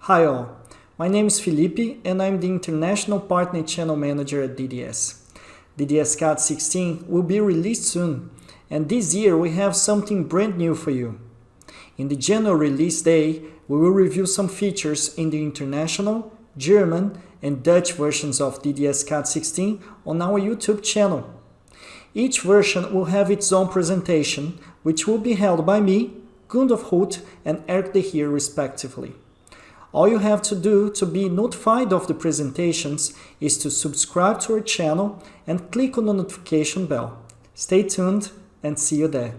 Hi all, my name is Felipe and I'm the International Partner Channel Manager at DDS. DDS CAD 16 will be released soon and this year we have something brand new for you. In the general release day, we will review some features in the international, German and Dutch versions of DDS CAD 16 on our YouTube channel. Each version will have its own presentation, which will be held by me, Gundolf Hult and Eric De Heer respectively. All you have to do to be notified of the presentations is to subscribe to our channel and click on the notification bell. Stay tuned and see you there.